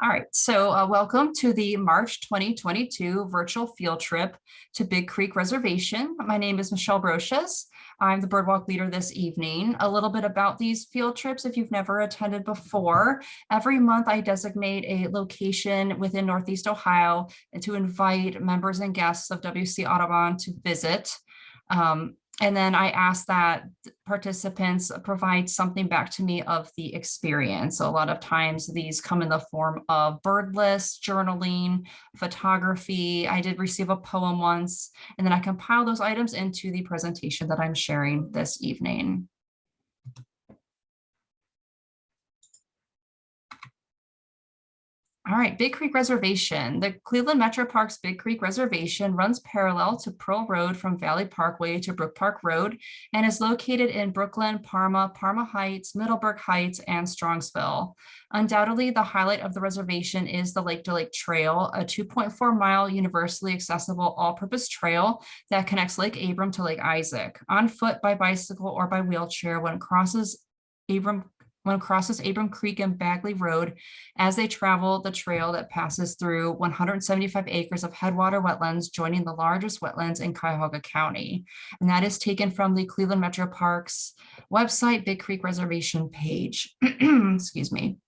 All right, so uh, welcome to the March 2022 virtual field trip to Big Creek Reservation. My name is Michelle Brochus. I'm the birdwalk leader this evening. A little bit about these field trips if you've never attended before. Every month I designate a location within Northeast Ohio and to invite members and guests of WC Audubon to visit. Um, and then I ask that participants provide something back to me of the experience. So a lot of times these come in the form of bird lists, journaling, photography. I did receive a poem once, and then I compile those items into the presentation that I'm sharing this evening. All right, Big Creek Reservation. The Cleveland Metro Parks Big Creek Reservation runs parallel to Pearl Road from Valley Parkway to Brook Park Road and is located in Brooklyn, Parma, Parma Heights, Middleburg Heights, and Strongsville. Undoubtedly, the highlight of the reservation is the Lake to Lake Trail, a 2.4 mile universally accessible all-purpose trail that connects Lake Abram to Lake Isaac. On foot, by bicycle, or by wheelchair when it crosses Abram one crosses Abram Creek and Bagley Road as they travel the trail that passes through 175 acres of headwater wetlands, joining the largest wetlands in Cuyahoga County. And that is taken from the Cleveland Metro Parks website, Big Creek Reservation page. Excuse me.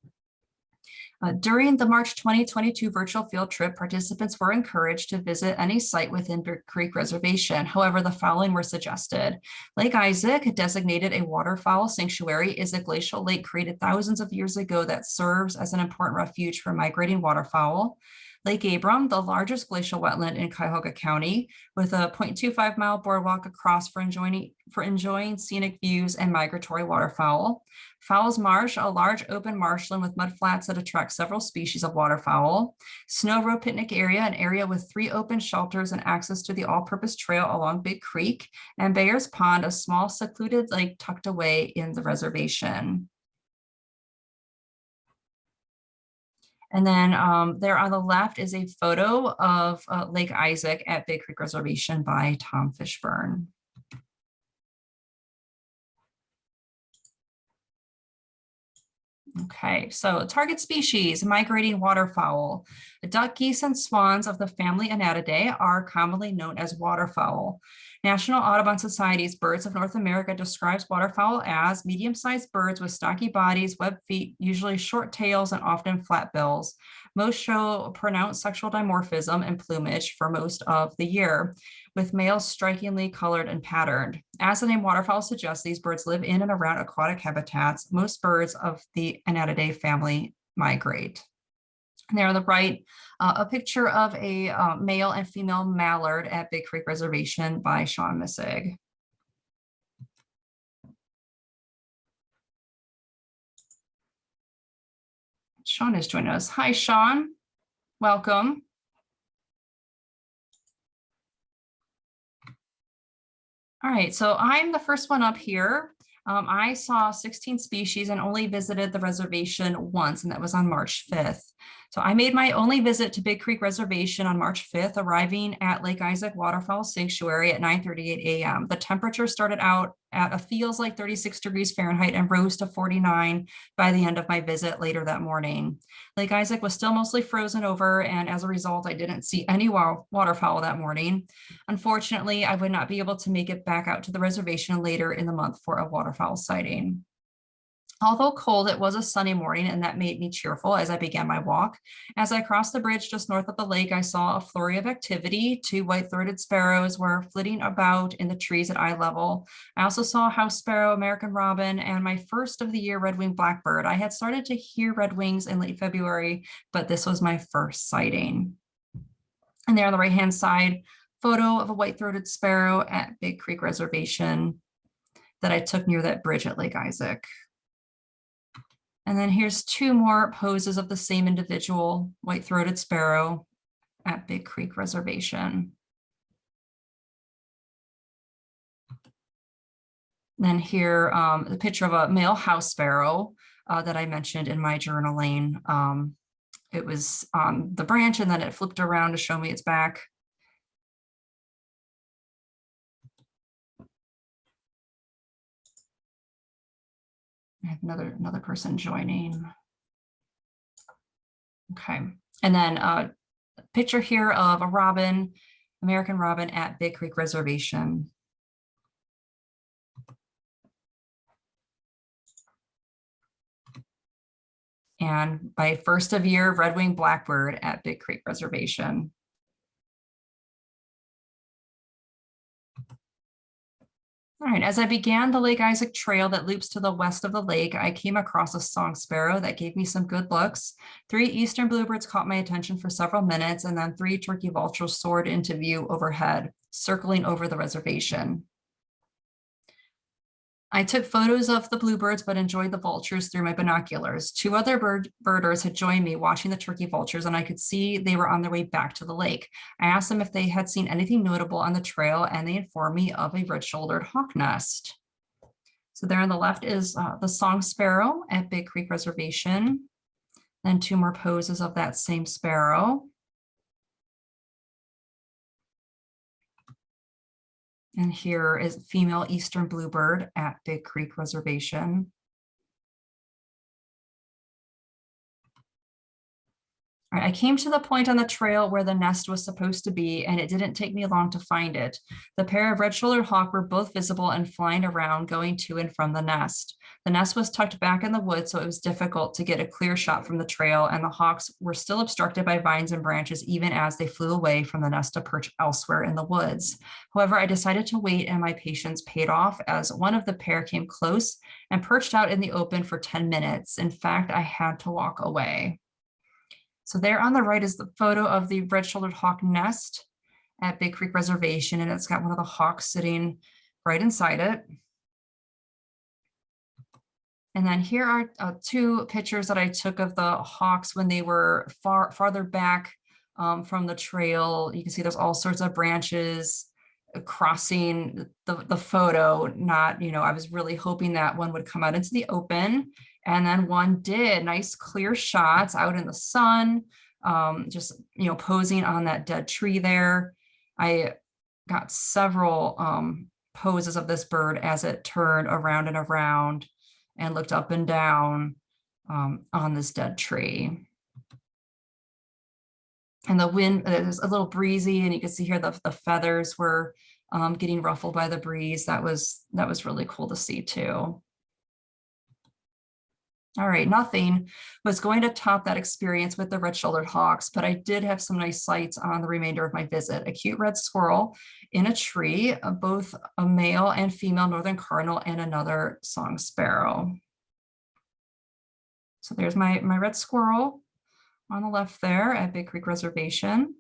Uh, during the March 2022 virtual field trip, participants were encouraged to visit any site within Creek Reservation. However, the following were suggested. Lake Isaac, designated a waterfowl sanctuary, is a glacial lake created thousands of years ago that serves as an important refuge for migrating waterfowl. Lake Abram, the largest glacial wetland in Cuyahoga County, with a 0.25 mile boardwalk across for enjoying, for enjoying scenic views and migratory waterfowl. Fowles Marsh, a large open marshland with mudflats that attract several species of waterfowl. Snow Road Picnic Area, an area with three open shelters and access to the all-purpose trail along Big Creek. And Bayers Pond, a small secluded lake tucked away in the reservation. And then um, there on the left is a photo of uh, Lake Isaac at Big Creek Reservation by Tom Fishburne. Okay, so target species, migrating waterfowl. Duck, geese, and swans of the family Anatidae are commonly known as waterfowl. National Audubon Society's Birds of North America describes waterfowl as medium-sized birds with stocky bodies, webbed feet, usually short tails, and often flat bills. Most show pronounced sexual dimorphism and plumage for most of the year, with males strikingly colored and patterned. As the name waterfowl suggests, these birds live in and around aquatic habitats. Most birds of the Anatidae family migrate. And there on the right, uh, a picture of a uh, male and female mallard at Big Creek Reservation by Sean Missig. Sean is joining us. Hi, Sean. Welcome. All right, so I'm the first one up here. Um, I saw 16 species and only visited the reservation once, and that was on March 5th. So I made my only visit to Big Creek Reservation on March 5th, arriving at Lake Isaac Waterfowl Sanctuary at 9.38 a.m. The temperature started out at a feels like 36 degrees Fahrenheit and rose to 49 by the end of my visit later that morning. Lake Isaac was still mostly frozen over and as a result, I didn't see any waterfowl that morning. Unfortunately, I would not be able to make it back out to the reservation later in the month for a waterfowl sighting. Although cold, it was a sunny morning and that made me cheerful as I began my walk. As I crossed the bridge just north of the lake, I saw a flurry of activity. Two white-throated sparrows were flitting about in the trees at eye level. I also saw house sparrow, American robin, and my first of the year red-winged blackbird. I had started to hear red wings in late February, but this was my first sighting. And there on the right-hand side, photo of a white-throated sparrow at Big Creek Reservation that I took near that bridge at Lake Isaac. And then here's two more poses of the same individual, white-throated sparrow at Big Creek Reservation. Then here, um, the picture of a male house sparrow uh, that I mentioned in my journaling. Um, it was on the branch and then it flipped around to show me its back. I have another, another person joining. Okay, and then a picture here of a robin, American robin at Big Creek Reservation. And by first of year Red Wing Blackbird at Big Creek Reservation. All right, as I began the Lake Isaac Trail that loops to the west of the lake, I came across a song sparrow that gave me some good looks. Three eastern bluebirds caught my attention for several minutes, and then three turkey vultures soared into view overhead, circling over the reservation. I took photos of the bluebirds, but enjoyed the vultures through my binoculars. Two other bird birders had joined me watching the turkey vultures, and I could see they were on their way back to the lake. I asked them if they had seen anything notable on the trail, and they informed me of a red-shouldered hawk nest. So there on the left is uh, the song sparrow at Big Creek Reservation. Then two more poses of that same sparrow. And here is female eastern bluebird at Big Creek Reservation. I came to the point on the trail where the nest was supposed to be, and it didn't take me long to find it. The pair of red-shouldered hawk were both visible and flying around, going to and from the nest. The nest was tucked back in the woods, so it was difficult to get a clear shot from the trail, and the hawks were still obstructed by vines and branches, even as they flew away from the nest to perch elsewhere in the woods. However, I decided to wait, and my patience paid off as one of the pair came close and perched out in the open for 10 minutes. In fact, I had to walk away. So there on the right is the photo of the red-shouldered hawk nest at Big Creek Reservation, and it's got one of the hawks sitting right inside it. And then here are uh, two pictures that I took of the hawks when they were far farther back um, from the trail. You can see there's all sorts of branches crossing the, the photo. Not, you know, I was really hoping that one would come out into the open and then one did nice clear shots out in the sun, um, just, you know, posing on that dead tree there. I got several um, poses of this bird as it turned around and around and looked up and down um, on this dead tree. And the wind, it was a little breezy and you can see here the, the feathers were um, getting ruffled by the breeze. That was, that was really cool to see too. All right, nothing was going to top that experience with the red-shouldered hawks, but I did have some nice sights on the remainder of my visit. A cute red squirrel in a tree, uh, both a male and female northern cardinal and another song sparrow. So there's my, my red squirrel on the left there at Big Creek Reservation.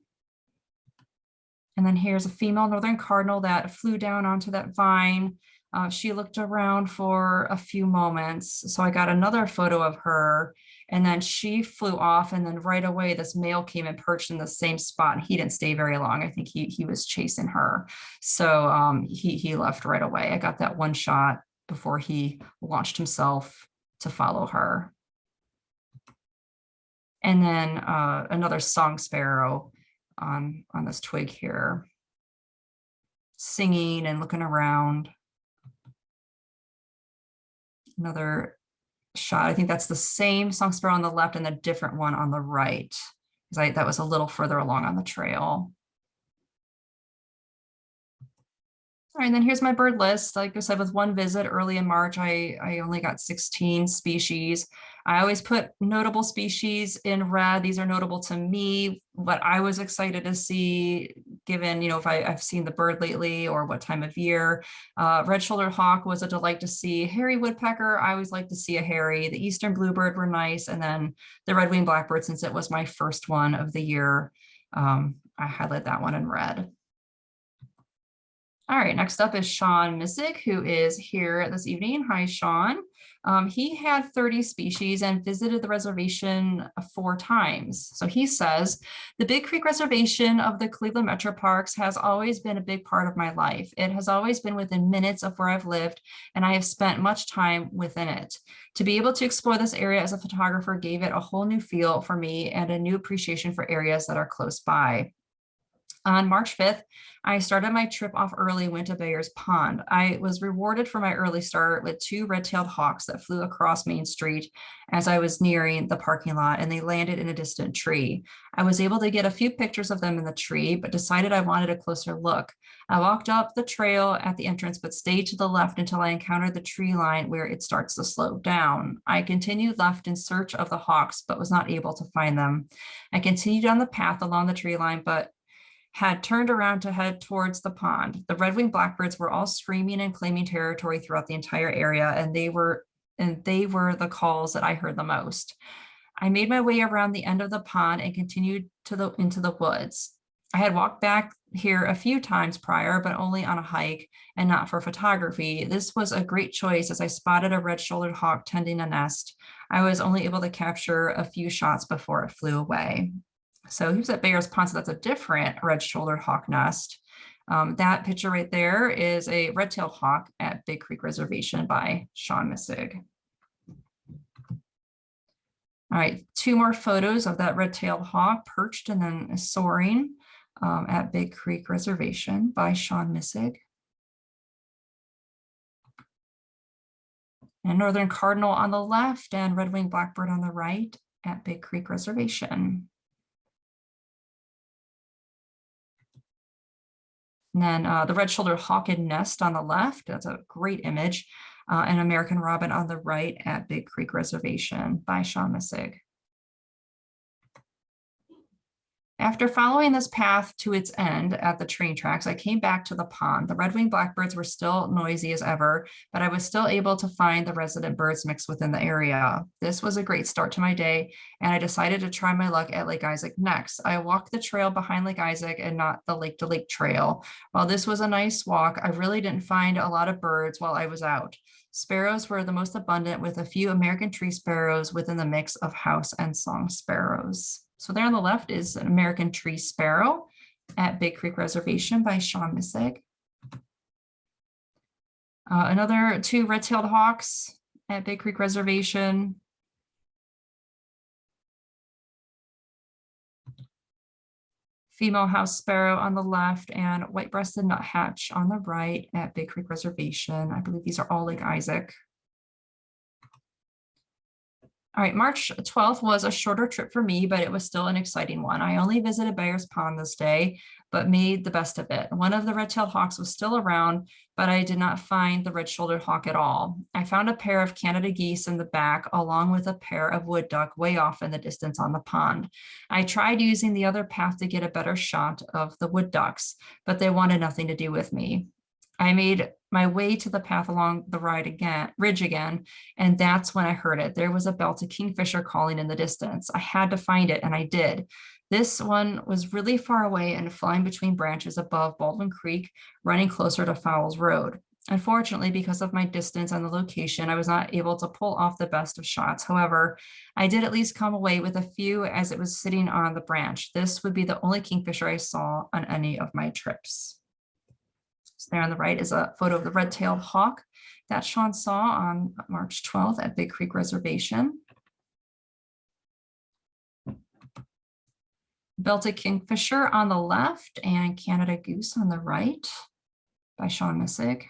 And then here's a female northern cardinal that flew down onto that vine uh, she looked around for a few moments. So I got another photo of her and then she flew off and then right away this male came and perched in the same spot and he didn't stay very long. I think he, he was chasing her. So um, he, he left right away. I got that one shot before he launched himself to follow her. And then uh, another song sparrow on, on this twig here, singing and looking around another shot. I think that's the same song sparrow on the left and the different one on the right, because I that was a little further along on the trail. And then here's my bird list. Like I said, with one visit early in March, I, I only got 16 species. I always put notable species in red. These are notable to me, what I was excited to see, given, you know, if I, have seen the bird lately or what time of year. Uh, Red-shouldered hawk was a delight to see. Hairy woodpecker, I always like to see a hairy. The eastern bluebird were nice. And then the red-winged blackbird, since it was my first one of the year, um, I highlight that one in red. All right, next up is Sean Missick, who is here this evening. Hi, Sean. Um, he had 30 species and visited the reservation four times. So he says, the Big Creek Reservation of the Cleveland Metro Parks has always been a big part of my life. It has always been within minutes of where I've lived, and I have spent much time within it. To be able to explore this area as a photographer gave it a whole new feel for me and a new appreciation for areas that are close by. On March 5th, I started my trip off early, went to Bayers Pond. I was rewarded for my early start with two red-tailed hawks that flew across Main Street as I was nearing the parking lot and they landed in a distant tree. I was able to get a few pictures of them in the tree, but decided I wanted a closer look. I walked up the trail at the entrance, but stayed to the left until I encountered the tree line where it starts to slow down. I continued left in search of the hawks, but was not able to find them. I continued on the path along the tree line, but had turned around to head towards the pond. The red-winged blackbirds were all screaming and claiming territory throughout the entire area, and they were and they were the calls that I heard the most. I made my way around the end of the pond and continued to the into the woods. I had walked back here a few times prior, but only on a hike and not for photography. This was a great choice as I spotted a red-shouldered hawk tending a nest. I was only able to capture a few shots before it flew away. So he was at Bayer's Pond, so that's a different red-shouldered hawk nest. Um, that picture right there is a red-tailed hawk at Big Creek Reservation by Sean Missig. All right, two more photos of that red-tailed hawk perched and then soaring um, at Big Creek Reservation by Sean Missig. And Northern Cardinal on the left and Red-winged Blackbird on the right at Big Creek Reservation. And then uh, the red-shouldered hawken nest on the left, that's a great image, uh, and American robin on the right at Big Creek Reservation by Sean Missig. After following this path to its end at the train tracks, I came back to the pond. The red-winged blackbirds were still noisy as ever, but I was still able to find the resident birds mixed within the area. This was a great start to my day, and I decided to try my luck at Lake Isaac next. I walked the trail behind Lake Isaac and not the Lake to Lake trail. While this was a nice walk, I really didn't find a lot of birds while I was out. Sparrows were the most abundant with a few American tree sparrows within the mix of house and song sparrows. So there on the left is an American tree sparrow at Big Creek Reservation by Sean Missig. Uh, another two red-tailed hawks at Big Creek Reservation. Female house sparrow on the left and white-breasted nuthatch on the right at Big Creek Reservation. I believe these are all Lake Isaac. All right, March 12th was a shorter trip for me, but it was still an exciting one. I only visited Bayers Pond this day, but made the best of it. One of the red-tailed hawks was still around, but I did not find the red-shouldered hawk at all. I found a pair of Canada geese in the back, along with a pair of wood duck way off in the distance on the pond. I tried using the other path to get a better shot of the wood ducks, but they wanted nothing to do with me. I made my way to the path along the ride again, ridge again, and that's when I heard it. There was a belted kingfisher calling in the distance. I had to find it, and I did. This one was really far away and flying between branches above Baldwin Creek, running closer to Fowles Road. Unfortunately, because of my distance and the location, I was not able to pull off the best of shots. However, I did at least come away with a few as it was sitting on the branch. This would be the only kingfisher I saw on any of my trips. So there on the right is a photo of the red-tailed hawk that Sean saw on March 12th at Big Creek Reservation. Belted Kingfisher on the left and Canada Goose on the right by Sean Missig.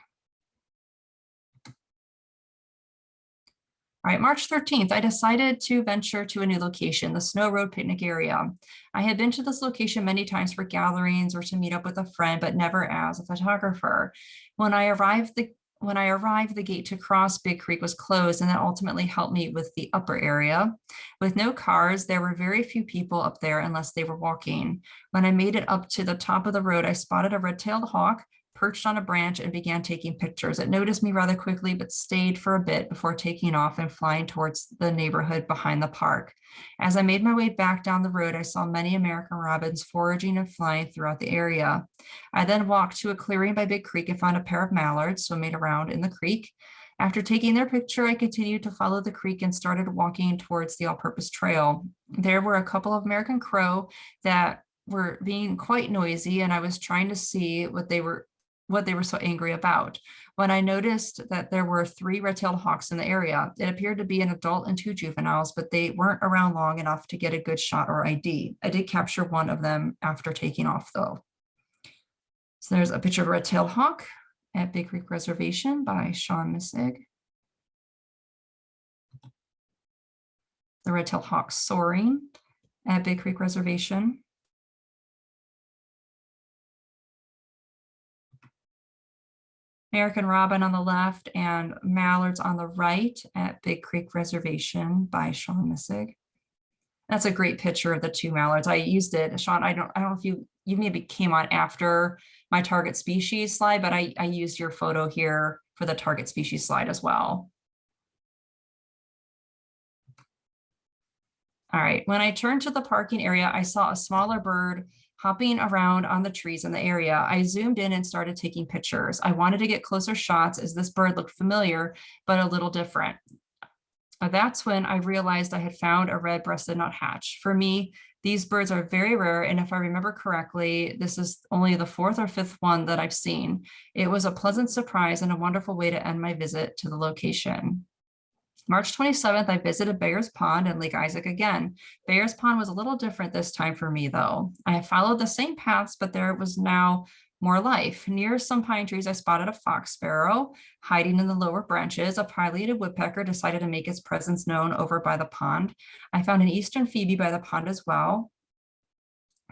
All right, March 13th, I decided to venture to a new location, the Snow Road picnic area. I had been to this location many times for gatherings or to meet up with a friend, but never as a photographer. When I arrived, the when I arrived, the gate to cross Big Creek was closed and that ultimately helped me with the upper area. With no cars, there were very few people up there unless they were walking. When I made it up to the top of the road, I spotted a red-tailed hawk perched on a branch and began taking pictures. It noticed me rather quickly, but stayed for a bit before taking off and flying towards the neighborhood behind the park. As I made my way back down the road, I saw many American robins foraging and flying throughout the area. I then walked to a clearing by Big Creek and found a pair of mallards swimming around in the creek. After taking their picture, I continued to follow the creek and started walking towards the all-purpose trail. There were a couple of American crow that were being quite noisy and I was trying to see what they were what they were so angry about. When I noticed that there were three red-tailed hawks in the area, it appeared to be an adult and two juveniles, but they weren't around long enough to get a good shot or ID. I did capture one of them after taking off though. So there's a picture of a red-tailed hawk at Big Creek Reservation by Sean Missig. The red-tailed hawk soaring at Big Creek Reservation. American Robin on the left and Mallards on the right at Big Creek Reservation by Sean Missig. That's a great picture of the two mallards. I used it, Sean. I don't, I don't know if you, you maybe came on after my target species slide, but I, I used your photo here for the target species slide as well. All right, when I turned to the parking area, I saw a smaller bird hopping around on the trees in the area. I zoomed in and started taking pictures. I wanted to get closer shots as this bird looked familiar, but a little different. That's when I realized I had found a red-breasted nuthatch. For me, these birds are very rare, and if I remember correctly, this is only the fourth or fifth one that I've seen. It was a pleasant surprise and a wonderful way to end my visit to the location. March 27th, I visited Bayers Pond and Lake Isaac again. Bayers Pond was a little different this time for me, though. I followed the same paths, but there was now more life. Near some pine trees, I spotted a fox sparrow hiding in the lower branches. A pileated woodpecker decided to make its presence known over by the pond. I found an eastern phoebe by the pond as well.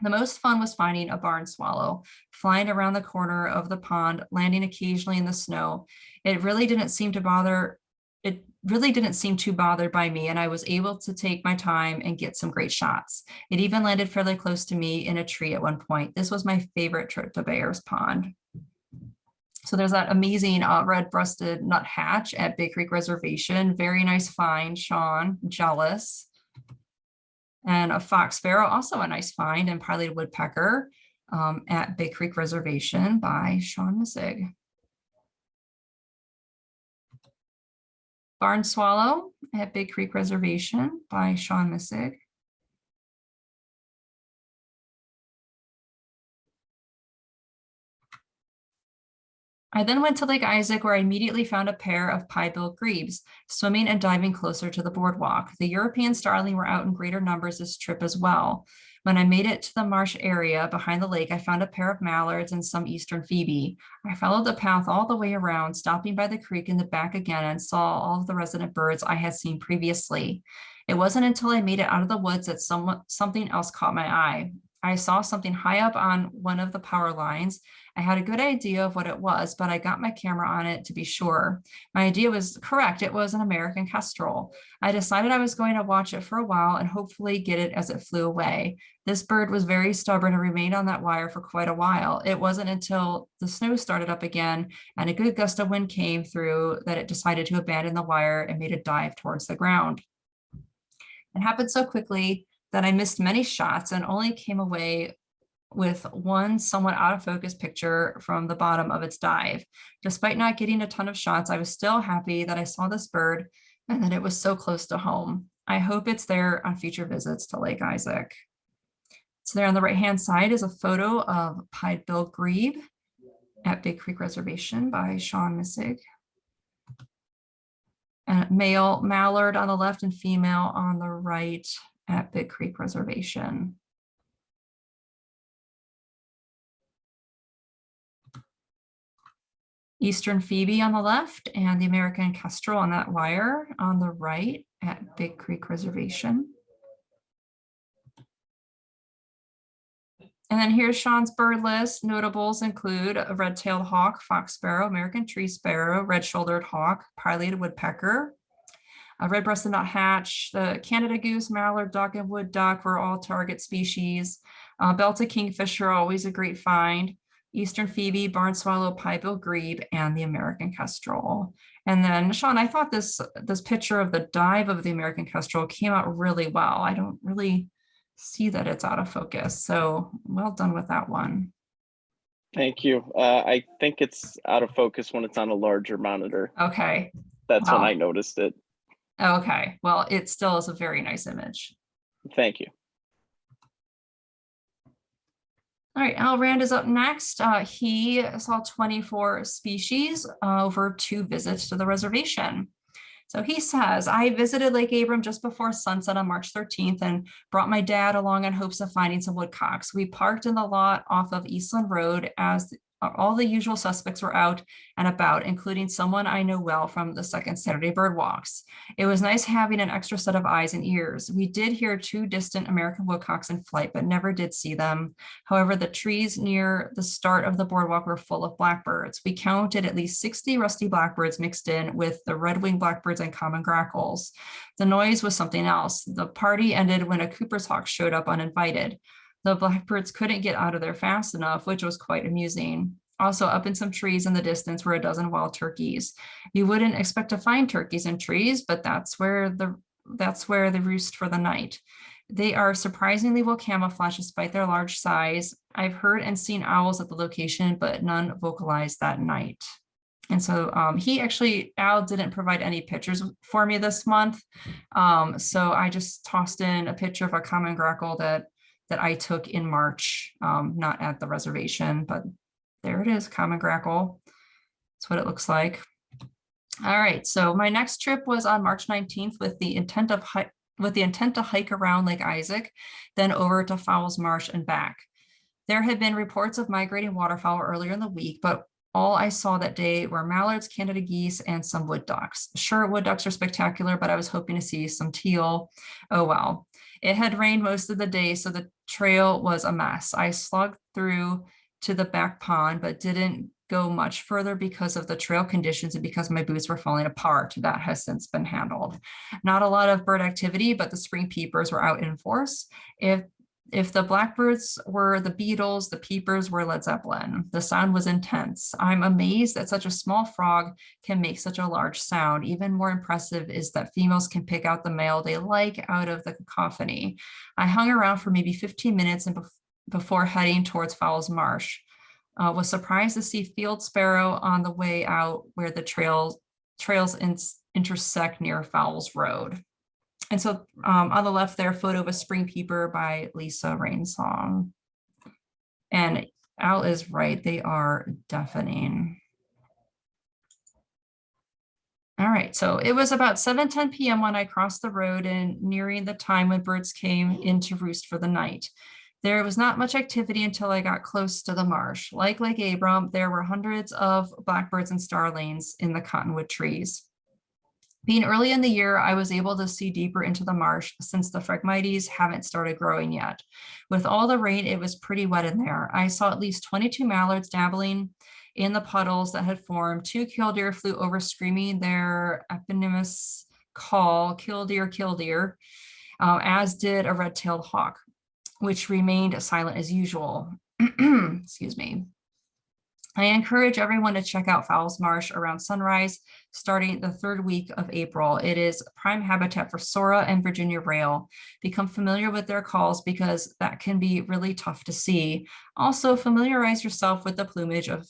The most fun was finding a barn swallow flying around the corner of the pond, landing occasionally in the snow. It really didn't seem to bother, it really didn't seem too bothered by me and I was able to take my time and get some great shots. It even landed fairly close to me in a tree at one point. This was my favorite trip to Bayers Pond. So there's that amazing uh, red-breasted nuthatch at Big Creek Reservation. Very nice find, Sean, jealous. And a fox sparrow, also a nice find, and pileated woodpecker um, at Big Creek Reservation by Sean Missig. Barn Swallow at Big Creek Reservation by Sean Missig. I then went to Lake Isaac where I immediately found a pair of pied-billed grebes swimming and diving closer to the boardwalk. The European starling were out in greater numbers this trip as well. When I made it to the marsh area behind the lake, I found a pair of mallards and some eastern phoebe. I followed the path all the way around, stopping by the creek in the back again and saw all of the resident birds I had seen previously. It wasn't until I made it out of the woods that some, something else caught my eye. I saw something high up on one of the power lines. I had a good idea of what it was, but I got my camera on it to be sure. My idea was correct. It was an American kestrel. I decided I was going to watch it for a while and hopefully get it as it flew away. This bird was very stubborn and remained on that wire for quite a while. It wasn't until the snow started up again and a good gust of wind came through that it decided to abandon the wire and made a dive towards the ground. It happened so quickly that I missed many shots and only came away with one somewhat out of focus picture from the bottom of its dive. Despite not getting a ton of shots, I was still happy that I saw this bird and that it was so close to home. I hope it's there on future visits to Lake Isaac. So there on the right-hand side is a photo of Pied-Bill Grebe at Big Creek Reservation by Sean Missig. And male mallard on the left and female on the right at Big Creek Reservation. Eastern Phoebe on the left and the American Kestrel on that wire on the right at Big Creek Reservation. And then here's Sean's bird list. Notables include a red-tailed hawk, fox sparrow, American tree sparrow, red-shouldered hawk, pileated woodpecker, a red-breasted nuthatch, the Canada goose, mallard duck, and wood duck were all target species. Uh, belted kingfisher, always a great find. Eastern Phoebe, Barn Swallow, Pied-billed Grebe, and the American Kestrel. And then Sean, I thought this, this picture of the dive of the American Kestrel came out really well. I don't really see that it's out of focus. So well done with that one. Thank you. Uh, I think it's out of focus when it's on a larger monitor. Okay. That's Wow. when I noticed it. Okay. Well, it still is a very nice image. Thank you. All right, Al Rand is up next. Uh, he saw 24 species uh, over two visits to the reservation. So he says, I visited Lake Abram just before sunset on March 13th and brought my dad along in hopes of finding some woodcocks. We parked in the lot off of Eastland Road as all the usual suspects were out and about, including someone I know well from the second Saturday bird walks. It was nice having an extra set of eyes and ears. We did hear two distant American woodcocks in flight, but never did see them. However, the trees near the start of the boardwalk were full of blackbirds. We counted at least 60 rusty blackbirds mixed in with the red-winged blackbirds and common grackles. The noise was something else. The party ended when a Cooper's hawk showed up uninvited. The blackbirds couldn't get out of there fast enough, which was quite amusing. Also up in some trees in the distance were a dozen wild turkeys. You wouldn't expect to find turkeys in trees, but that's where the that's where they roost for the night. They are surprisingly well camouflaged despite their large size. I've heard and seen owls at the location, but none vocalized that night. And so um, he actually, Al didn't provide any pictures for me this month. Um, so I just tossed in a picture of a common grackle that that I took in March, um, not at the reservation, but there it is, common grackle. That's what it looks like. All right, so my next trip was on March 19th with the intent of with the intent to hike around Lake Isaac, then over to Fowles Marsh and back. There had been reports of migrating waterfowl earlier in the week, but all I saw that day were mallards, Canada geese, and some wood ducks. Sure, wood ducks are spectacular, but I was hoping to see some teal. Oh well. It had rained most of the day, so the trail was a mess. I slugged through to the back pond, but didn't go much further because of the trail conditions and because my boots were falling apart. That has since been handled. Not a lot of bird activity, but the spring peepers were out in force. If if the blackbirds were the Beatles, the peepers were Led Zeppelin. The sound was intense. I'm amazed that such a small frog can make such a large sound. Even more impressive is that females can pick out the male they like out of the cacophony. I hung around for maybe 15 minutes and before heading towards Fowles Marsh. Uh, was surprised to see field sparrow on the way out where the trails trails in, intersect near Fowles Road. And so um, on the left there, photo of a spring peeper by Lisa Rainsong. And Al is right, they are deafening. All right, so it was about 7, 10 p.m. when I crossed the road and nearing the time when birds came in to roost for the night. There was not much activity until I got close to the marsh. Like Lake Abram, there were hundreds of blackbirds and starlings in the cottonwood trees. Being early in the year, I was able to see deeper into the marsh since the Phragmites haven't started growing yet. With all the rain, it was pretty wet in there. I saw at least 22 mallards dabbling in the puddles that had formed. Two killdeer flew over screaming their eponymous call, killdeer, killdeer, uh, as did a red-tailed hawk, which remained silent as usual. Excuse me. I encourage everyone to check out Fowles Marsh around sunrise, starting the third week of April. It is prime habitat for Sora and Virginia rail. Become familiar with their calls because that can be really tough to see. Also familiarize yourself with the plumage of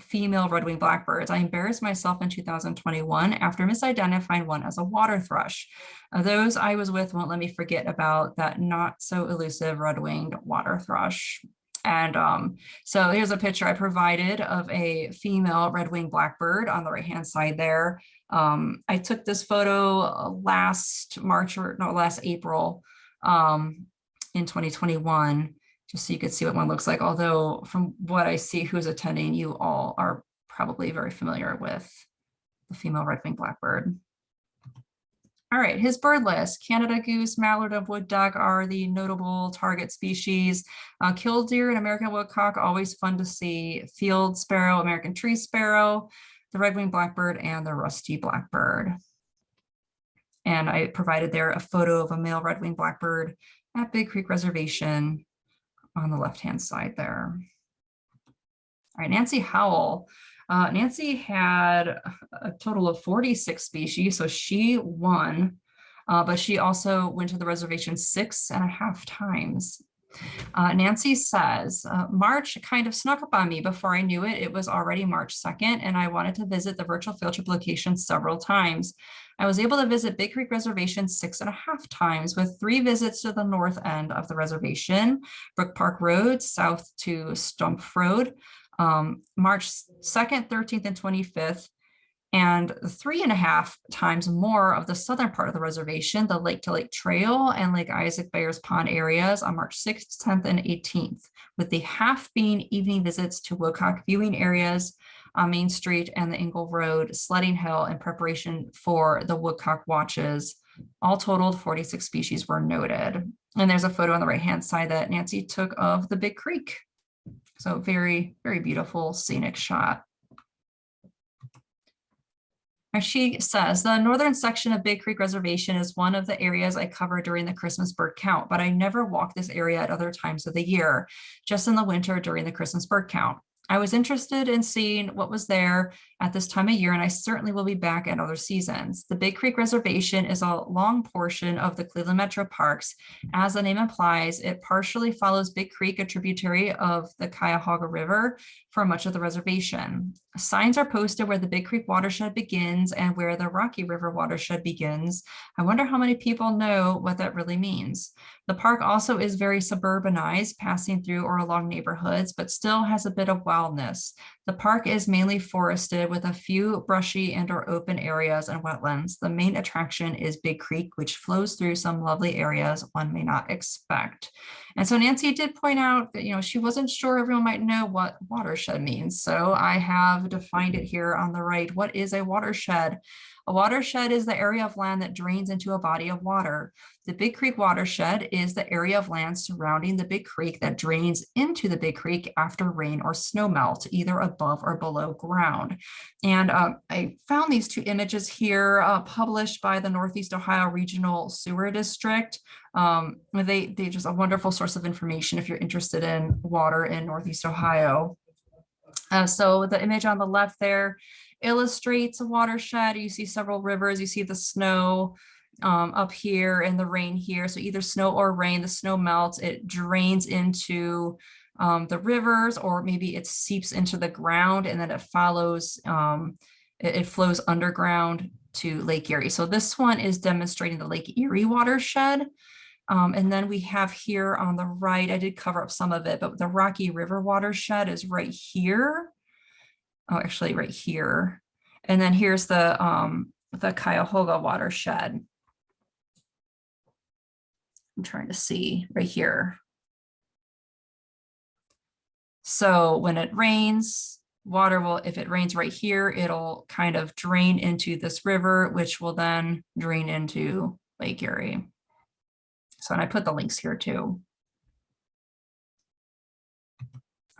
female red-winged blackbirds. I embarrassed myself in 2021 after misidentifying one as a water thrush. Uh, those I was with won't let me forget about that not so elusive red-winged water thrush. And um, so here's a picture I provided of a female red-winged blackbird on the right-hand side there. Um, I took this photo uh, last March or no, last April um, in 2021, just so you could see what one looks like. Although from what I see who's attending, you all are probably very familiar with the female red-winged blackbird. All right, his bird list, Canada goose, mallard, and wood duck are the notable target species. Uh, killdeer and American woodcock, always fun to see. Field sparrow, American tree sparrow, the red-winged blackbird, and the rusty blackbird. And I provided there a photo of a male red-winged blackbird at Big Creek Reservation on the left-hand side there. All right, Nancy Howell. Uh, Nancy had a total of 46 species, so she won, uh, but she also went to the reservation six and a half times. Uh, Nancy says, uh, March kind of snuck up on me before I knew it. It was already March 2nd, and I wanted to visit the virtual field trip location several times. I was able to visit Big Creek Reservation six and a half times with three visits to the north end of the reservation, Brook Park Road, south to Stumph Road, um, March 2nd, 13th, and 25th, and three and a half times more of the southern part of the reservation, the Lake to Lake Trail and Lake Isaac Bears Pond areas on March 6th, 10th, and 18th, with the half being evening visits to Woodcock viewing areas on Main Street and the Engle Road sledding hill in preparation for the Woodcock watches. All totaled, 46 species were noted. And there's a photo on the right-hand side that Nancy took of the Big Creek. So very, very beautiful scenic shot. She says, the northern section of Big Creek Reservation is one of the areas I cover during the Christmas bird count, but I never walk this area at other times of the year, just in the winter during the Christmas bird count. I was interested in seeing what was there at this time of year, and I certainly will be back at other seasons. The Big Creek Reservation is a long portion of the Cleveland Metro Parks. As the name implies, it partially follows Big Creek, a tributary of the Cuyahoga River, for much of the reservation. Signs are posted where the Big Creek watershed begins and where the Rocky River watershed begins. I wonder how many people know what that really means. The park also is very suburbanized, passing through or along neighborhoods, but still has a bit of wildness. The park is mainly forested with a few brushy and or open areas and wetlands. The main attraction is Big Creek, which flows through some lovely areas one may not expect. And so Nancy did point out that, you know, she wasn't sure everyone might know what watershed means. So I have defined it here on the right. What is a watershed? A watershed is the area of land that drains into a body of water. The Big Creek watershed is the area of land surrounding the Big Creek that drains into the Big Creek after rain or snow melt, either above or below ground. And um, I found these two images here uh, published by the Northeast Ohio Regional Sewer District. Um, they, they just a wonderful source of information if you're interested in water in Northeast Ohio. Uh, so the image on the left there illustrates a watershed. You see several rivers, you see the snow um, up here and the rain here. So either snow or rain, the snow melts, it drains into um, the rivers or maybe it seeps into the ground and then it follows, um, it, it flows underground to Lake Erie. So this one is demonstrating the Lake Erie watershed. Um, and then we have here on the right, I did cover up some of it, but the Rocky River watershed is right here oh, actually right here. And then here's the, um, the Cuyahoga watershed. I'm trying to see right here. So when it rains, water will, if it rains right here, it'll kind of drain into this river, which will then drain into Lake Erie. So, and I put the links here too.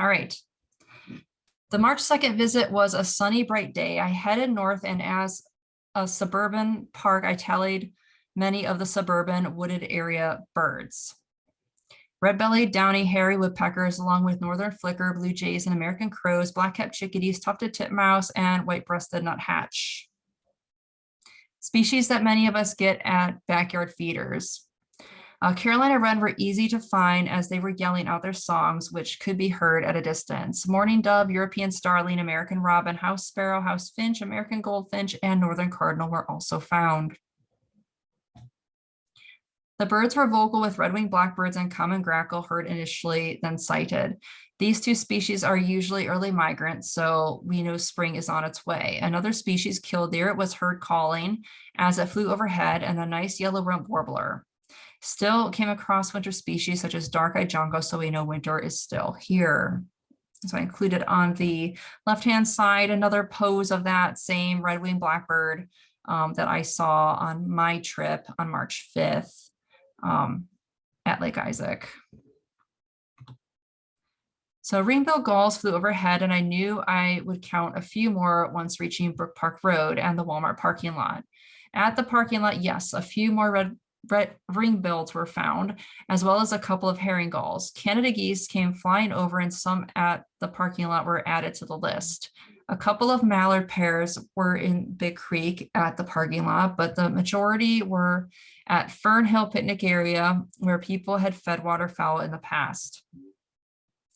All right, the March 2nd visit was a sunny, bright day. I headed north and as a suburban park, I tallied many of the suburban wooded area birds. Red-bellied downy hairy woodpeckers, along with northern flicker, blue jays, and American crows, black-capped chickadees, tufted titmouse, and white-breasted nuthatch. Species that many of us get at backyard feeders. Uh, Carolina Wren were easy to find as they were yelling out their songs, which could be heard at a distance. Mourning dove, European starling, American robin, house sparrow, house finch, American goldfinch, and northern cardinal were also found. The birds were vocal with red-winged blackbirds and common grackle heard initially, then sighted. These two species are usually early migrants, so we know spring is on its way. Another species, killdeer, was heard calling as it flew overhead and a nice yellow rump warbler. Still came across winter species such as dark-eyed junco, so we know winter is still here. So I included on the left-hand side another pose of that same red-winged blackbird um, that I saw on my trip on March 5th um, at Lake Isaac. So ring-billed gulls flew overhead and I knew I would count a few more once reaching Brook Park Road and the Walmart parking lot. At the parking lot, yes, a few more red ring bills were found, as well as a couple of herring gulls. Canada geese came flying over and some at the parking lot were added to the list. A couple of mallard pairs were in Big Creek at the parking lot, but the majority were at Fern Hill picnic area where people had fed waterfowl in the past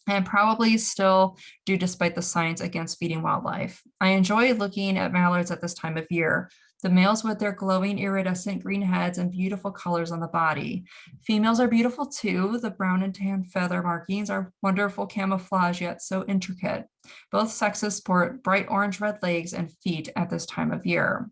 and probably still do despite the signs against feeding wildlife. I enjoy looking at mallards at this time of year. The males with their glowing iridescent green heads and beautiful colors on the body. Females are beautiful too. The brown and tan feather markings are wonderful camouflage yet so intricate. Both sexes sport bright orange-red legs and feet at this time of year.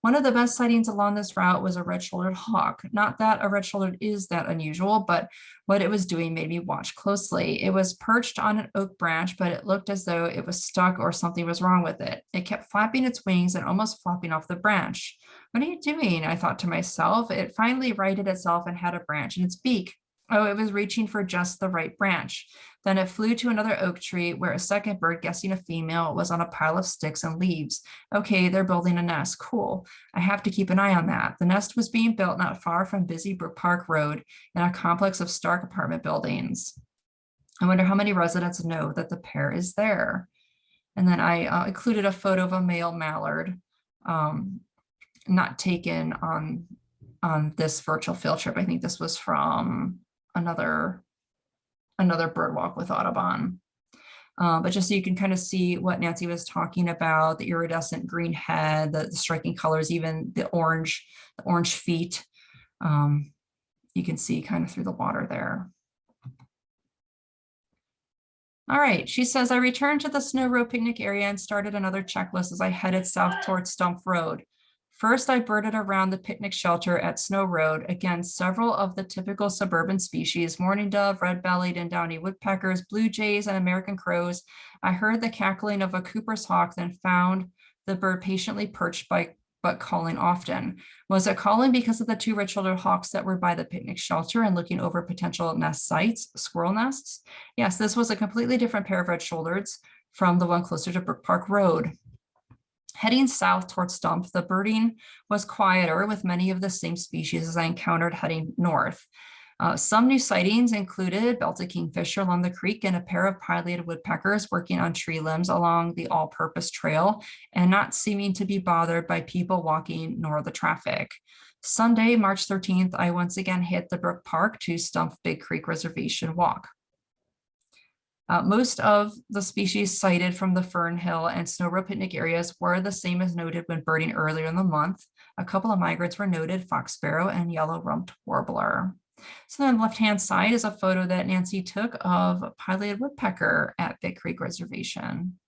One of the best sightings along this route was a red-shouldered hawk. Not that a red-shouldered is that unusual, but what it was doing made me watch closely. It was perched on an oak branch, but it looked as though it was stuck or something was wrong with it. It kept flapping its wings and almost flopping off the branch. What are you doing? I thought to myself. It finally righted itself and had a branch in its beak. Oh, it was reaching for just the right branch. Then it flew to another oak tree where a second bird, guessing a female, was on a pile of sticks and leaves. Okay, they're building a nest. Cool. I have to keep an eye on that. The nest was being built not far from Busy Brook Park Road in a complex of Stark apartment buildings. I wonder how many residents know that the pair is there. And then I uh, included a photo of a male mallard, um, not taken on on this virtual field trip. I think this was from another another bird walk with Audubon. Uh, but just so you can kind of see what Nancy was talking about, the iridescent green head, the, the striking colors, even the orange, the orange feet. Um, you can see kind of through the water there. All right, she says, I returned to the Snow Road picnic area and started another checklist as I headed south towards Stumph Road. First, I birded around the picnic shelter at Snow Road. Again, several of the typical suburban species, mourning dove, red-bellied and downy woodpeckers, blue jays, and American crows. I heard the cackling of a Cooper's hawk, then found the bird patiently perched by but calling often. Was it calling because of the two red-shouldered hawks that were by the picnic shelter and looking over potential nest sites, squirrel nests? Yes, this was a completely different pair of red-shouldereds from the one closer to Brook Park Road. Heading south towards Stumph, the birding was quieter with many of the same species as I encountered heading north. Uh, some new sightings included belted kingfisher along the creek and a pair of pileated woodpeckers working on tree limbs along the all-purpose trail and not seeming to be bothered by people walking nor the traffic. Sunday, March 13th, I once again hit the Brook Park to Stumph Big Creek Reservation Walk. Uh, most of the species sighted from the Fern Hill and Snow Road picnic areas were the same as noted when birding earlier in the month. A couple of migrants were noted, fox sparrow and yellow rumped warbler. So on the left-hand side is a photo that Nancy took of pileated woodpecker at Big Creek Reservation.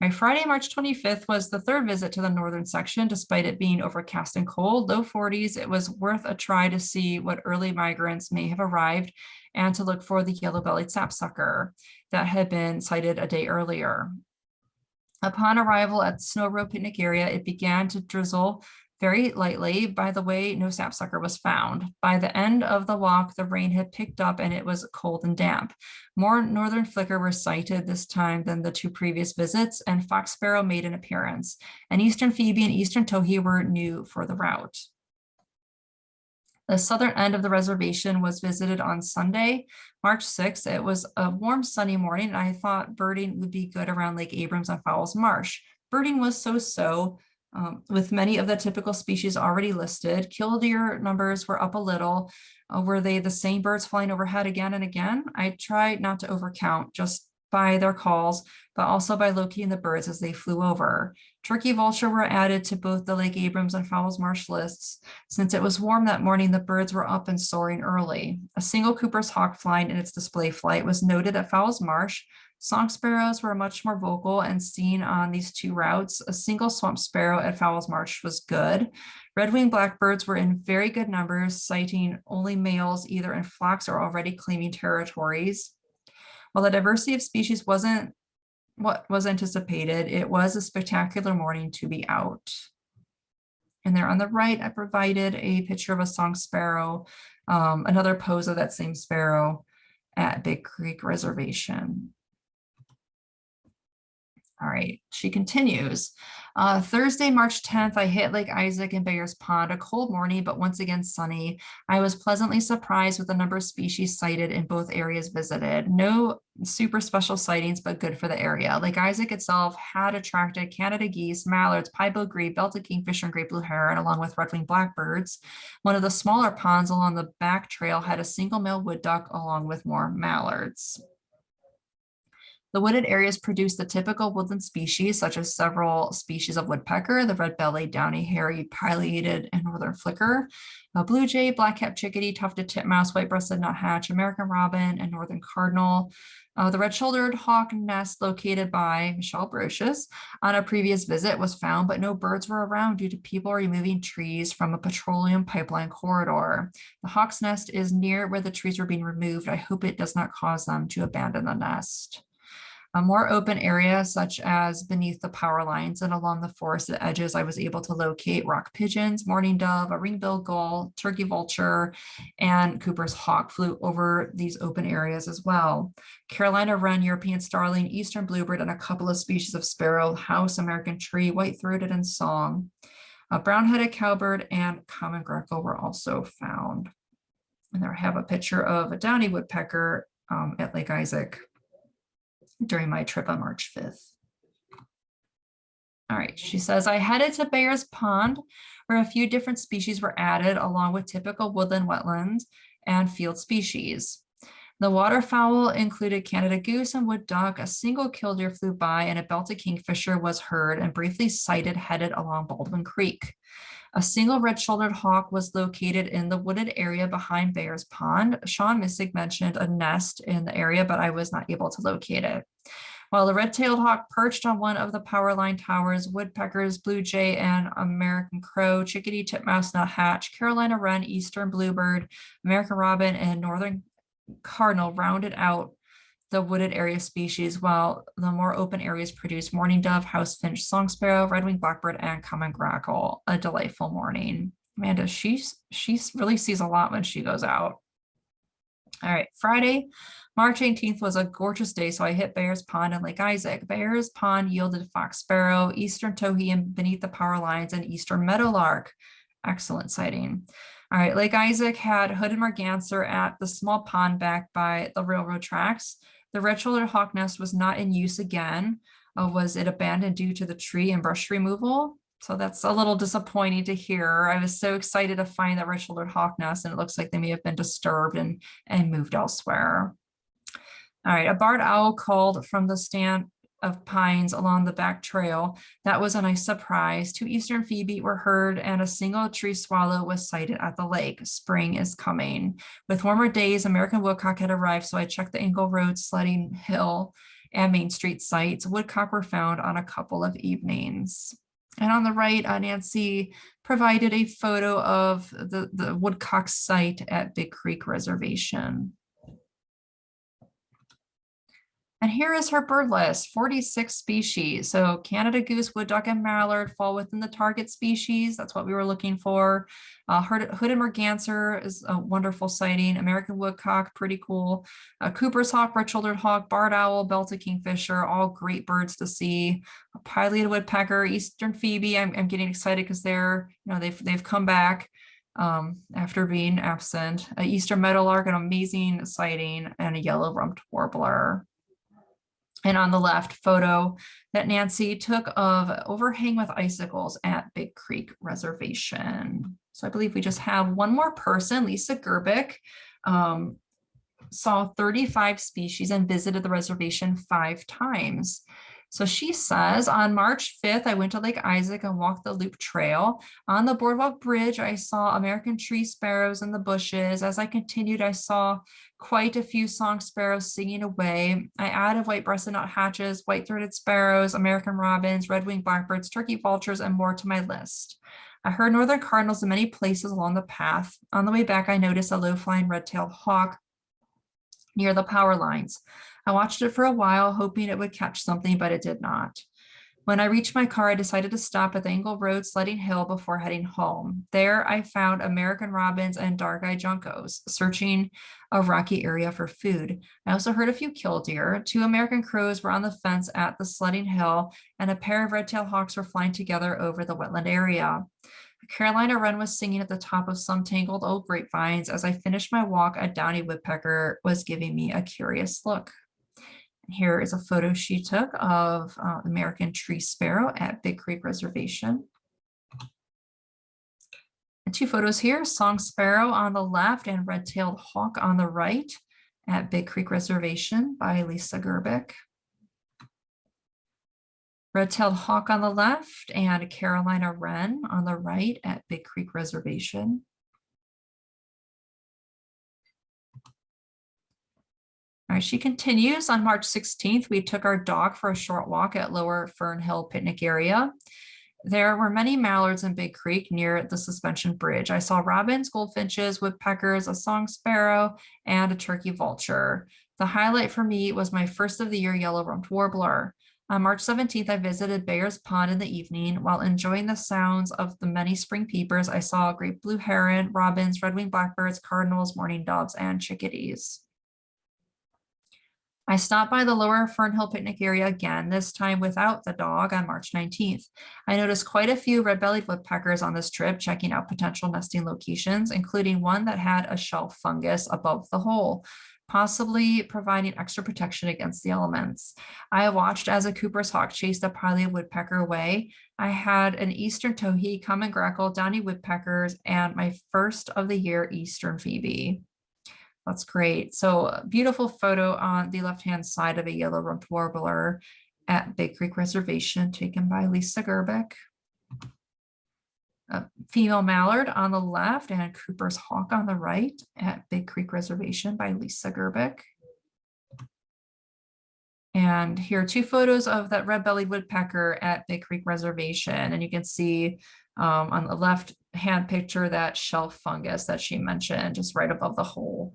My Friday, March 25th was the third visit to the northern section, despite it being overcast and cold, low 40s. It was worth a try to see what early migrants may have arrived and to look for the yellow-bellied sapsucker that had been sighted a day earlier. Upon arrival at Snow Road picnic area, it began to drizzle very lightly. By the way, no sapsucker was found. By the end of the walk, the rain had picked up and it was cold and damp. More northern flicker were sighted this time than the two previous visits, and fox sparrow made an appearance. And eastern phoebe and eastern towhee were new for the route. The southern end of the reservation was visited on Sunday, March 6th. It was a warm sunny morning and I thought birding would be good around Lake Abrams and Fowles Marsh. Birding was so-so, um, with many of the typical species already listed. Killdeer numbers were up a little. Uh, were they the same birds flying overhead again and again? I tried not to overcount just by their calls, but also by locating the birds as they flew over. Turkey vulture were added to both the Lake Abrams and Fowles Marsh lists. Since it was warm that morning, the birds were up and soaring early. A single Cooper's hawk flying in its display flight was noted at Fowles Marsh, Song sparrows were much more vocal and seen on these two routes. A single swamp sparrow at Fowles Marsh was good. Red-winged blackbirds were in very good numbers, sighting only males either in flocks or already claiming territories. While the diversity of species wasn't what was anticipated, it was a spectacular morning to be out. And there on the right, I provided a picture of a song sparrow, um, another pose of that same sparrow at Big Creek Reservation. All right, she continues. Uh, Thursday, March 10th, I hit Lake Isaac and Bayers Pond, a cold morning, but once again sunny. I was pleasantly surprised with the number of species sighted in both areas visited. No super special sightings, but good for the area. Lake Isaac itself had attracted Canada geese, mallards, pied-billed grebe, belted kingfisher, and great blue heron, along with red-winged blackbirds. One of the smaller ponds along the back trail had a single male wood duck along with more mallards. The wooded areas produce the typical woodland species, such as several species of woodpecker, the red-bellied, downy, hairy, pileated, and northern flicker, blue jay, black-capped chickadee, tufted titmouse, white-breasted nuthatch, American robin, and northern cardinal. Uh, the red-shouldered hawk nest located by Michelle Brocious on a previous visit was found, but no birds were around due to people removing trees from a petroleum pipeline corridor. The hawk's nest is near where the trees were being removed. I hope it does not cause them to abandon the nest. A more open area such as beneath the power lines and along the forested edges, I was able to locate rock pigeons, mourning dove, a ring-billed gull, turkey vulture, and Cooper's hawk flew over these open areas as well. Carolina wren, European starling, eastern bluebird, and a couple of species of sparrow, house, American tree, white-throated, and song. A brown-headed cowbird and common grackle were also found. And there I have a picture of a downy woodpecker um, at Lake Isaac during my trip on March 5th. All right, she says, I headed to Bayer's Pond where a few different species were added along with typical woodland wetlands and field species. The waterfowl included Canada goose and wood duck. A single killdeer flew by and a belted kingfisher was heard and briefly sighted headed along Baldwin Creek. A single red-shouldered hawk was located in the wooded area behind Bears Pond. Sean Missig mentioned a nest in the area, but I was not able to locate it. While the red-tailed hawk perched on one of the power line towers, woodpeckers, blue jay, and American crow, chickadee, titmouse, nuthatch, Carolina wren, eastern bluebird, American robin, and northern cardinal rounded out the wooded area species, while the more open areas produce mourning dove, house finch, song sparrow, red-winged blackbird, and common grackle. A delightful morning. Amanda, she's she really sees a lot when she goes out. All right, Friday, March 18th was a gorgeous day, so I hit Bears Pond and Lake Isaac. Bears Pond yielded fox sparrow, eastern towhee, and beneath the power lines, and eastern meadowlark. Excellent sighting. All right, Lake Isaac had hooded merganser at the small pond back by the railroad tracks. The red-shouldered hawk nest was not in use again. Uh, was it abandoned due to the tree and brush removal? So that's a little disappointing to hear. I was so excited to find that red-shouldered hawk nest and it looks like they may have been disturbed and, and moved elsewhere. All right, a barred owl called from the stand of pines along the back trail. That was a nice surprise. Two eastern phoebe were heard and a single tree swallow was sighted at the lake. Spring is coming. With warmer days, American woodcock had arrived, so I checked the Engle Road sledding hill and Main Street sites. Woodcock were found on a couple of evenings. And on the right, uh, Nancy provided a photo of the, the woodcock site at Big Creek Reservation. And here is her bird list, 46 species. So Canada goose, wood duck, and mallard fall within the target species. That's what we were looking for. Uh, hooded merganser is a wonderful sighting. American woodcock, pretty cool. Uh, Cooper's hawk, red-shouldered hawk, barred owl, belted kingfisher, all great birds to see. A pileated woodpecker, eastern phoebe. I'm, I'm getting excited because they're, you know, they've they've come back um, after being absent. A eastern meadowlark, an amazing sighting, and a yellow rumped warbler and on the left photo that Nancy took of overhang with icicles at Big Creek Reservation. So I believe we just have one more person, Lisa Gerbic, um, saw 35 species and visited the reservation five times. So she says, on March 5th, I went to Lake Isaac and walked the loop trail. On the boardwalk bridge, I saw American tree sparrows in the bushes. As I continued, I saw quite a few song sparrows singing away. I added white-breasted nuthatches, white-throated sparrows, American robins, red-winged blackbirds, turkey vultures, and more to my list. I heard northern cardinals in many places along the path. On the way back, I noticed a low-flying red-tailed hawk near the power lines. I watched it for a while, hoping it would catch something, but it did not. When I reached my car, I decided to stop at the Engle Road Sledding Hill before heading home. There, I found American robins and dark-eyed juncos, searching a rocky area for food. I also heard a few killdeer. Two American crows were on the fence at the sledding hill, and a pair of red-tailed hawks were flying together over the wetland area. Carolina wren was singing at the top of some tangled old grapevines. As I finished my walk, a downy woodpecker was giving me a curious look. Here is a photo she took of uh, American tree sparrow at Big Creek Reservation. And two photos here, song sparrow on the left and red-tailed hawk on the right at Big Creek Reservation by Lisa Gerbic. Red-tailed hawk on the left and Carolina wren on the right at Big Creek Reservation. All right, she continues. On March 16th, we took our dog for a short walk at Lower Fern Hill Picnic Area. There were many mallards in Big Creek near the suspension bridge. I saw robins, goldfinches, woodpeckers, a song sparrow, and a turkey vulture. The highlight for me was my first of the year yellow-rumped warbler. On March 17th, I visited Bayer's Pond in the evening. While enjoying the sounds of the many spring peepers, I saw a great blue heron, robins, red-winged blackbirds, cardinals, mourning doves, and chickadees. I stopped by the lower Fernhill picnic area again, this time without the dog on March 19th. I noticed quite a few red-bellied woodpeckers on this trip, checking out potential nesting locations, including one that had a shelf fungus above the hole, possibly providing extra protection against the elements. I watched as a Cooper's hawk chased a pileated woodpecker away. I had an eastern towhee, common grackle, downy woodpeckers, and my first of the year eastern phoebe. That's great. So beautiful photo on the left-hand side of a yellow rumped warbler at Big Creek Reservation taken by Lisa Gerbeck. A female mallard on the left and Cooper's hawk on the right at Big Creek Reservation by Lisa Gerbeck. And here are two photos of that red-bellied woodpecker at Big Creek Reservation. And you can see um, on the left hand picture that shelf fungus that she mentioned just right above the hole.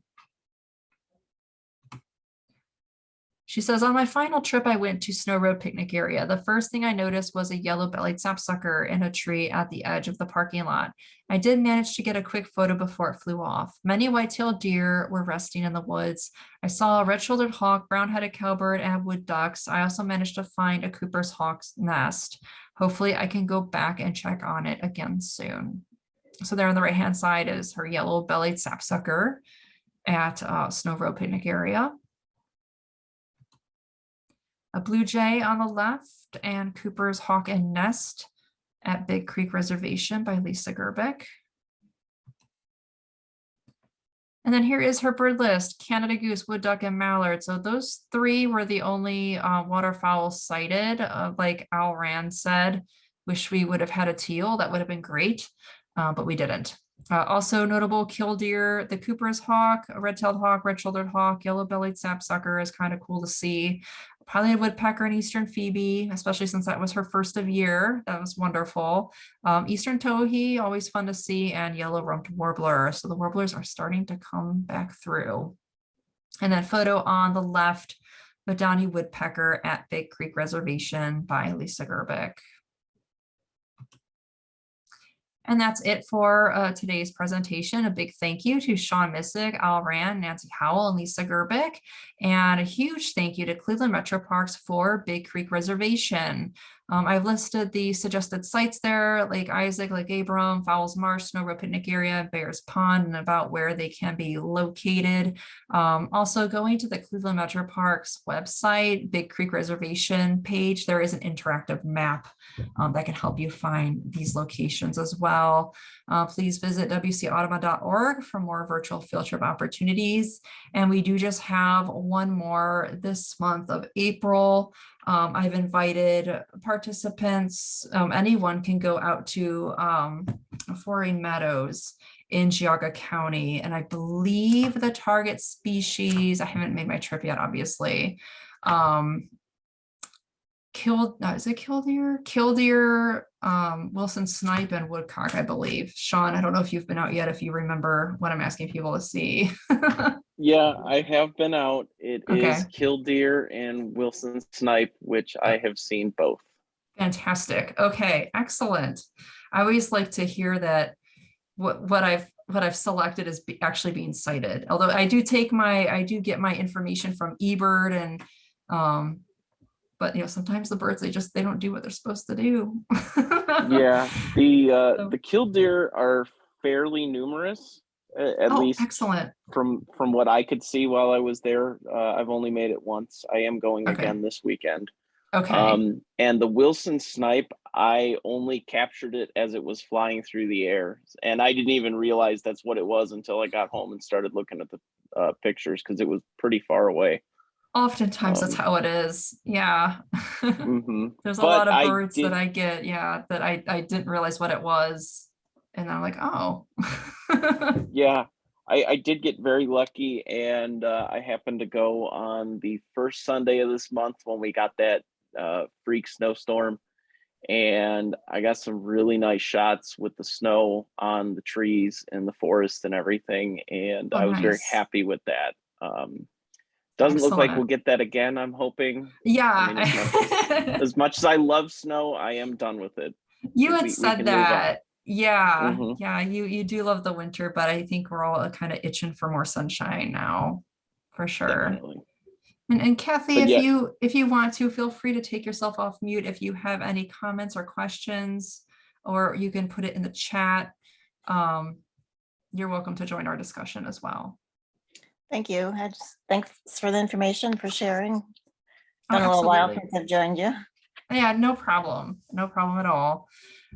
She says, on my final trip, I went to Snow Road Picnic Area. The first thing I noticed was a yellow-bellied sapsucker in a tree at the edge of the parking lot. I did manage to get a quick photo before it flew off. Many white-tailed deer were resting in the woods. I saw a red-shouldered hawk, brown-headed cowbird, and wood ducks. I also managed to find a Cooper's hawk's nest. Hopefully I can go back and check on it again soon. So there on the right-hand side is her yellow-bellied sapsucker at uh, Snow Road Picnic Area a blue jay on the left and Cooper's Hawk and Nest at Big Creek Reservation by Lisa Gerbeck. And then here is her bird list, Canada goose, wood duck, and mallard. So those three were the only uh, waterfowl sighted, uh, like Al Rand said, wish we would have had a teal, that would have been great, uh, but we didn't. Uh, also notable killdeer, the Cooper's hawk, red-tailed hawk, red-shouldered hawk, yellow-bellied sapsucker is kind of cool to see pileated woodpecker and eastern phoebe, especially since that was her first of year. That was wonderful. Um, eastern towhee, always fun to see, and yellow rumped warbler. So the warblers are starting to come back through. And that photo on the left, downy woodpecker at Big Creek Reservation by Lisa Gerbeck. And that's it for uh, today's presentation. A big thank you to Sean Missick, Al Rand, Nancy Howell, and Lisa Gerbeck. And a huge thank you to Cleveland Metro Parks for Big Creek Reservation. Um, I've listed the suggested sites there, Lake Isaac, Lake Abram, Fowles Marsh, Snow Road Picnic Area, Bears Pond, and about where they can be located. Um, also going to the Cleveland Metro Parks website, Big Creek Reservation page, there is an interactive map um, that can help you find these locations as well. Uh, please visit wcaudubon.org for more virtual field trip opportunities. And we do just have one more this month of April. Um, I've invited participants, um, anyone can go out to um, Frohring Meadows in Geauga County. And I believe the target species, I haven't made my trip yet, obviously, um, killed, no, is it killdeer? Killdeer, um, Wilson snipe and woodcock, I believe. Sean, I don't know if you've been out yet, if you remember what I'm asking people to see. Yeah, I have been out. It is Okay. killdeer and Wilson snipe, which I have seen both. Fantastic. Okay, excellent. I always like to hear that what what I've what I've selected is be, actually being sighted. Although I do take my I do get my information from eBird and um but you know sometimes the birds they just they don't do what they're supposed to do. Yeah, the uh, So- the killdeer are fairly numerous, at oh, least excellent. from from what I could see while I was there. Uh, I've only made it once. I am going Okay. again this weekend. Okay. Um, and the Wilson snipe, I only captured it as it was flying through the air, and I didn't even realize that's what it was until I got home and started looking at the uh, pictures because it was pretty far away. Oftentimes that's Um, how it is. Yeah. hmm There's a But lot of birds that I get, yeah, that I, I didn't realize what it was. And I'm like, oh. Yeah, I, I did get very lucky and uh, I happened to go on the first Sunday of this month when we got that uh, freak snowstorm. And I got some really nice shots with the snow on the trees and the forest and everything. And Oh, I was very happy with that. Um, doesn't look like we'll get that again, I'm hoping. Yeah. mean, As much as I love snow, I am done with it. You had we said on. that. Yeah, Mhm. yeah, you, you do love the winter, but I think we're all kind of itching for more sunshine now, for sure. Definitely. And, and Kathy, But if yeah. you, if you want to, feel free to take yourself off mute if you have any comments or questions, or you can put it in the chat. Um, You're welcome to join our discussion as well. Thank you. I just, thanks for the information, for sharing. Oh, Been a little while since I've joined you. Yeah, no problem. No problem at all.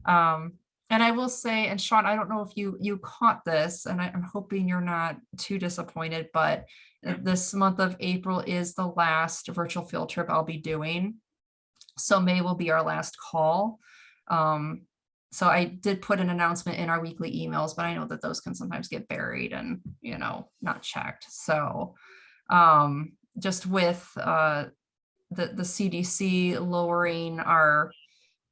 Um, and I will say, and Sean, I don't know if you you caught this, and I, I'm hoping you're not too disappointed, but this month of April is the last virtual field trip I'll be doing. So May will be our last call. Um, so I did put an announcement in our weekly emails, but I know that those can sometimes get buried and, you know, not checked. So um, just with uh, the, the CDC lowering our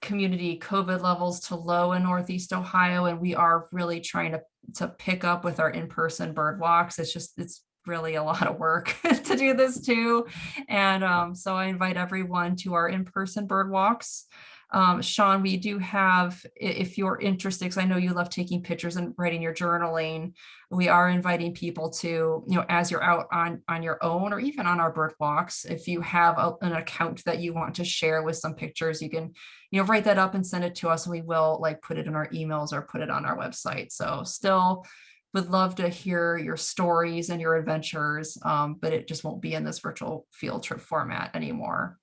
community COVID levels to low in Northeast Ohio, and we are really trying to, to pick up with our in-person bird walks. It's just, it's really a lot of work to do this too. And um, so I invite everyone to our in-person bird walks. Um, Sean, we do have, if you're interested, because I know you love taking pictures and writing your journaling, we are inviting people to, you know, as you're out on, on your own or even on our bird walks, if you have a- an account that you want to share with some pictures, you can, you know, write that up and send it to us and we will like put it in our emails or put it on our website. So still would love to hear your stories and your adventures, um, but it just won't be in this virtual field trip format anymore.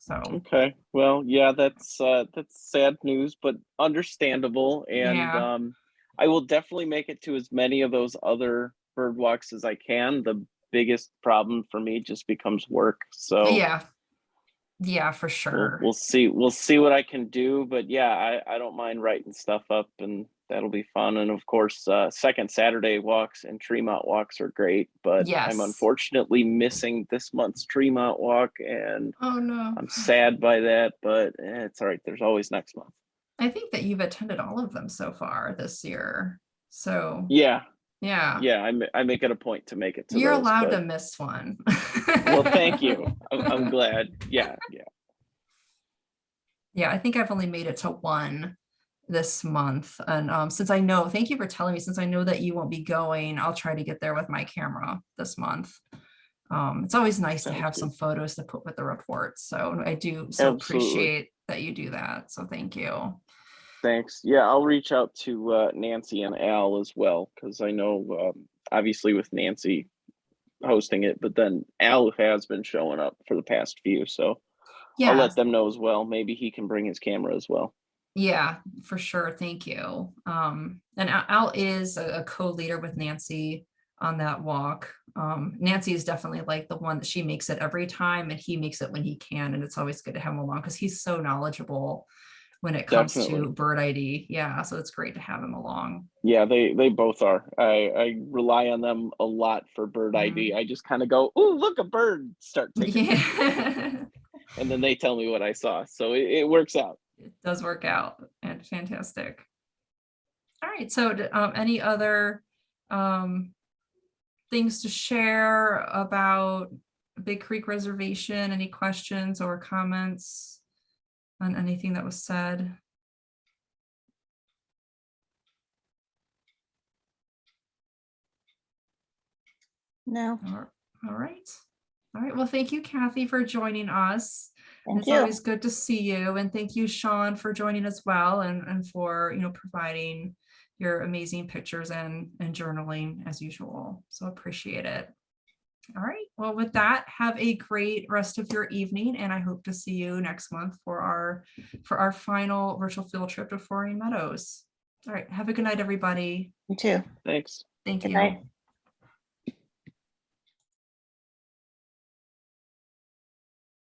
So, Okay, well, yeah, that's uh that's sad news, but understandable. And Yeah. um I will definitely make it to as many of those other bird walks as I can. The biggest problem for me just becomes work. So yeah. Yeah, for we'll, sure. we'll see we'll see what I can do. But yeah, I, I don't mind writing stuff up and that'll be fun. And of course, uh second Saturday walks and Tremont walks are great, but Yes. I'm unfortunately missing this month's Tremont walk and Oh, no. I'm sad by that, but eh, it's all right. There's always next month. I think that you've attended all of them so far this year. So, Yeah, yeah. yeah. I, I make it a point to make it to You're those, allowed to miss one. Well, thank you. I'm, I'm glad. Yeah, yeah. Yeah, I think I've only made it to one this month. And um, since I know, thank you for telling me, since I know that you won't be going, I'll try to get there with my camera this month. Um, it's always nice to have good. some photos to put with the report. So I do so Absolutely. appreciate that you do that. So thank you. Thanks. Yeah, I'll reach out to uh, Nancy and Al as well because I know, um, obviously, with Nancy hosting it, but then Al has been showing up for the past few, so I'll let them know as well. Maybe he can bring his camera as well. Yeah, for sure. Thank you. Um, and Al is a co-leader with Nancy on that walk. Um, Nancy is definitely like the one that she makes it every time and he makes it when he can. And it's always good to have him along because he's so knowledgeable when it comes to bird ID. Yeah, so it's great to have him along. Yeah, they they both are. I I rely on them a lot for bird ID. I just kind of go, "Oh, look, a bird!" Start taking, Yeah, and then they tell me what I saw. So it, it works out. It does work out and fantastic. All right, so um, any other um, things to share about Big Creek Reservation? Any questions or comments on anything that was said? No, All all right. All right, well, thank you, Kathy, for joining us. Thank It's you. always good to see you and thank you, Sean, for joining as well and, and for, you know, providing your amazing pictures and, and journaling as usual. So appreciate it. All right, well, with that, have a great rest of your evening and I hope to see you next month for our, for our final virtual field trip to Frohring Meadows. All right, have a good night, everybody. You too. Thanks. Thank Good you. night.